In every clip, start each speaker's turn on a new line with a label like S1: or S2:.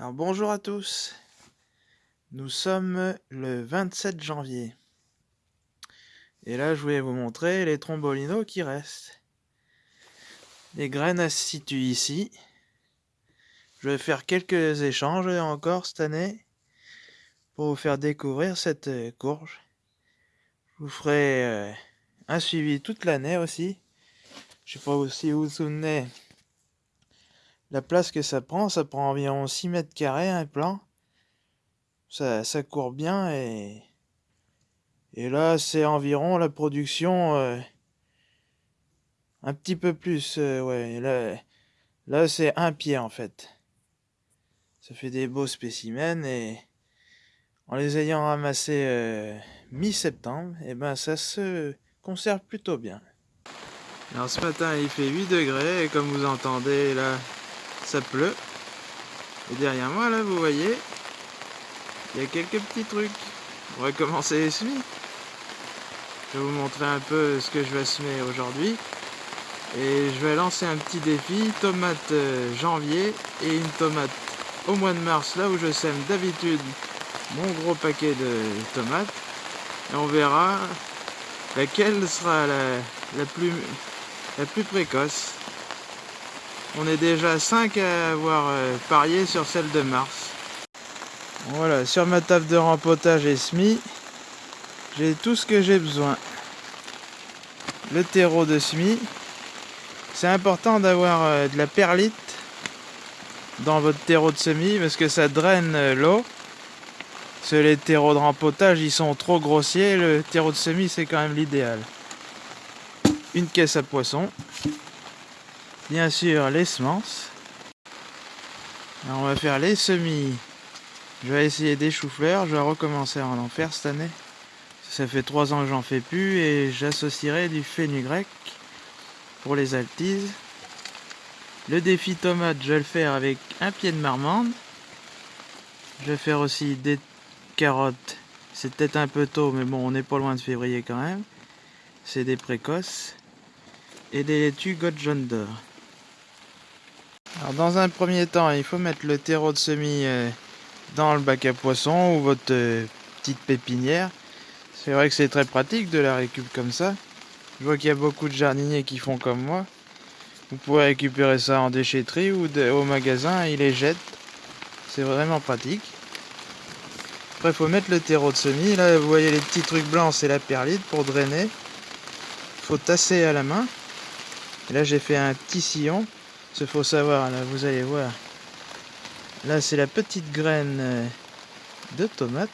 S1: Alors bonjour à tous, nous sommes le 27 janvier. Et là je voulais vous montrer les trombolinos qui restent. Les graines se situent ici. Je vais faire quelques échanges encore cette année pour vous faire découvrir cette euh, courge. Je vous ferai euh, un suivi toute l'année aussi. Je sais pas si vous vous souvenez la place que ça prend, ça prend environ 6 mètres carrés un plan. Ça, court bien et, et là c'est environ la production euh, un petit peu plus. Euh, ouais, là, là c'est un pied en fait. Ça fait des beaux spécimens et en les ayant ramassés euh, mi-septembre, et eh ben ça se conserve plutôt bien. Alors ce matin il fait 8 degrés et comme vous entendez là ça pleut. Et derrière moi, là, vous voyez, il y a quelques petits trucs. On va commencer les semis. Je vais vous montrer un peu ce que je vais semer aujourd'hui. Et je vais lancer un petit défi, tomate euh, janvier et une tomate au mois de mars, là où je sème d'habitude mon gros paquet de tomates. Et on verra laquelle sera la, plus, la plus précoce. On est déjà 5 à avoir euh, parié sur celle de mars. Voilà, sur ma table de rempotage et semis, j'ai tout ce que j'ai besoin. Le terreau de semis. C'est important d'avoir euh, de la perlite dans votre terreau de semis parce que ça draine euh, l'eau. Parce les terreaux de rempotage, ils sont trop grossiers. Le terreau de semis, c'est quand même l'idéal. Une caisse à poisson bien sûr les semences. on va faire les semis. Je vais essayer des choux-fleurs. Je vais recommencer à en faire cette année. Ça fait trois ans que j'en fais plus et j'associerai du fenugrec pour les altises. Le défi tomate, je vais le faire avec un pied de marmande. Je vais faire aussi des carottes. C'est peut-être un peu tôt, mais bon, on n'est pas loin de février quand même. C'est des précoces. Et des laitues God. Dans un premier temps, il faut mettre le terreau de semis euh, dans le bac à poissons ou votre euh, petite pépinière. C'est vrai que c'est très pratique de la récup comme ça. Je vois qu'il y a beaucoup de jardiniers qui font comme moi. Vous pouvez récupérer ça en déchetterie ou au magasin, ils les jettent. C'est vraiment pratique. Après, il faut mettre le terreau de semis. Là, vous voyez les petits trucs blancs, c'est la perlite pour drainer. Faut tasser à la main. Et là, j'ai fait un petit sillon ce faut savoir, là, vous allez voir. Là, c'est la petite graine euh, de tomate.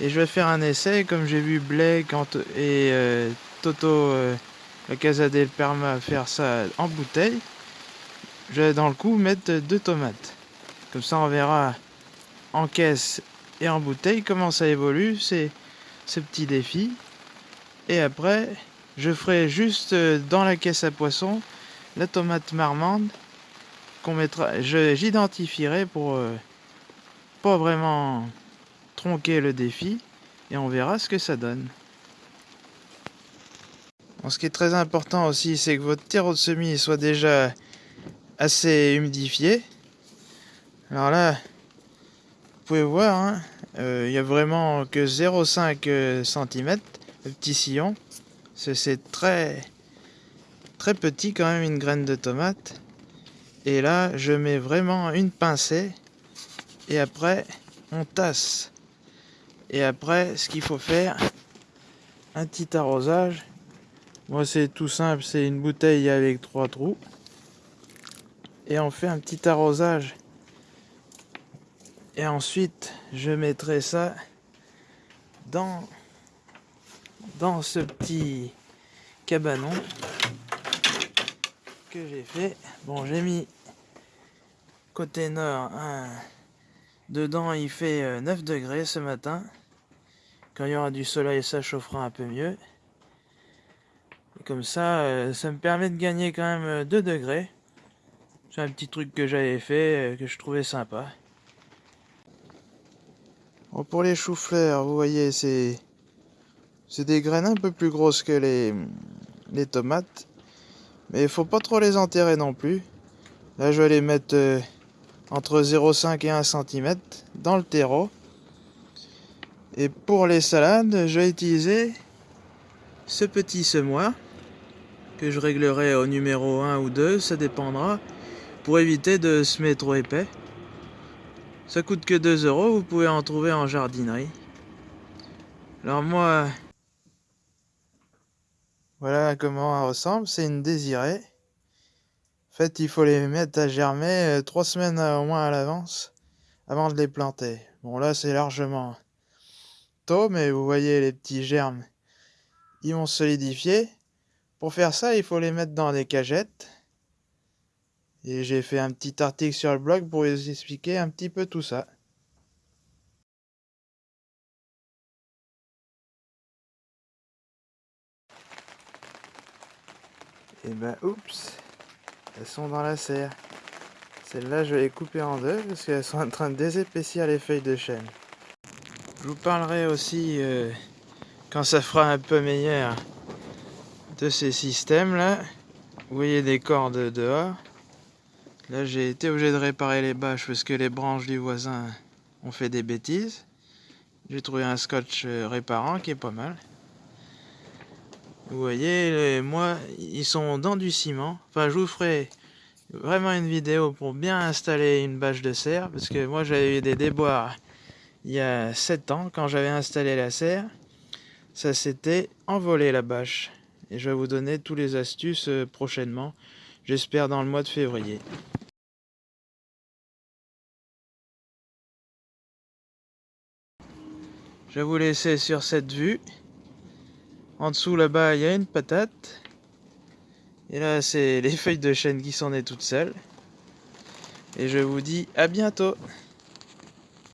S1: Et je vais faire un essai, comme j'ai vu Blake et euh, Toto, euh, la Casa del Perma, faire ça en bouteille. Je vais dans le coup mettre deux tomates. Comme ça, on verra en caisse et en bouteille comment ça évolue, c'est ce petit défi. Et après, je ferai juste dans la caisse à poisson la tomate marmande qu'on mettra, j'identifierai pour euh, pas vraiment tronquer le défi et on verra ce que ça donne. ce qui est très important aussi, c'est que votre terreau de semis soit déjà assez humidifié. Alors là, vous pouvez voir, hein, euh, il n'y a vraiment que 0,5 euh, cm, le petit sillon. C'est très petit quand même une graine de tomate. Et là, je mets vraiment une pincée. Et après, on tasse. Et après, ce qu'il faut faire, un petit arrosage. Moi, c'est tout simple, c'est une bouteille avec trois trous. Et on fait un petit arrosage. Et ensuite, je mettrai ça dans, dans ce petit cabanon j'ai fait. Bon, j'ai mis côté nord. Dedans, il fait 9 euh, degrés ce matin. Quand il y aura du soleil, ça chauffera un peu mieux. comme ça, euh, ça me permet de gagner quand même 2 euh, degrés. C'est un petit truc que j'avais fait, que je trouvais sympa. Pour les choux-fleurs, vous voyez, c'est c'est des graines un peu plus grosses que les, les tomates. Mais il faut pas trop les enterrer non plus. Là, je vais les mettre euh, entre 0,5 et 1 cm dans le terreau. Et pour les salades, je vais utiliser ce petit semoir que je réglerai au numéro 1 ou 2, ça dépendra, pour éviter de se mettre trop épais. Ça coûte que 2 euros, vous pouvez en trouver en jardinerie. Alors moi, voilà comment elle ressemble, c'est une désirée. En fait, il faut les mettre à germer 3 euh, semaines au moins à l'avance, avant de les planter. Bon là, c'est largement tôt, mais vous voyez les petits germes, ils vont solidifier. Pour faire ça, il faut les mettre dans des cagettes. Et j'ai fait un petit article sur le blog pour vous expliquer un petit peu tout ça. Et ben oups, elles sont dans la serre. Celles-là, je vais les couper en deux parce qu'elles sont en train de désépaissir les feuilles de chêne. Je vous parlerai aussi, euh, quand ça fera un peu meilleur, de ces systèmes là. Vous voyez des cordes dehors. Là, j'ai été obligé de réparer les bâches parce que les branches du voisin ont fait des bêtises. J'ai trouvé un scotch euh, réparant qui est pas mal. Vous voyez, moi, ils sont dans du ciment. Enfin, je vous ferai vraiment une vidéo pour bien installer une bâche de serre. Parce que moi, j'avais eu des déboires il y a 7 ans quand j'avais installé la serre. Ça s'était envolé la bâche. Et je vais vous donner tous les astuces euh, prochainement. J'espère dans le mois de février. Je vais vous laisser sur cette vue. En dessous là-bas, il y a une patate. Et là, c'est les feuilles de chêne qui s'en est toutes seules. Et je vous dis à bientôt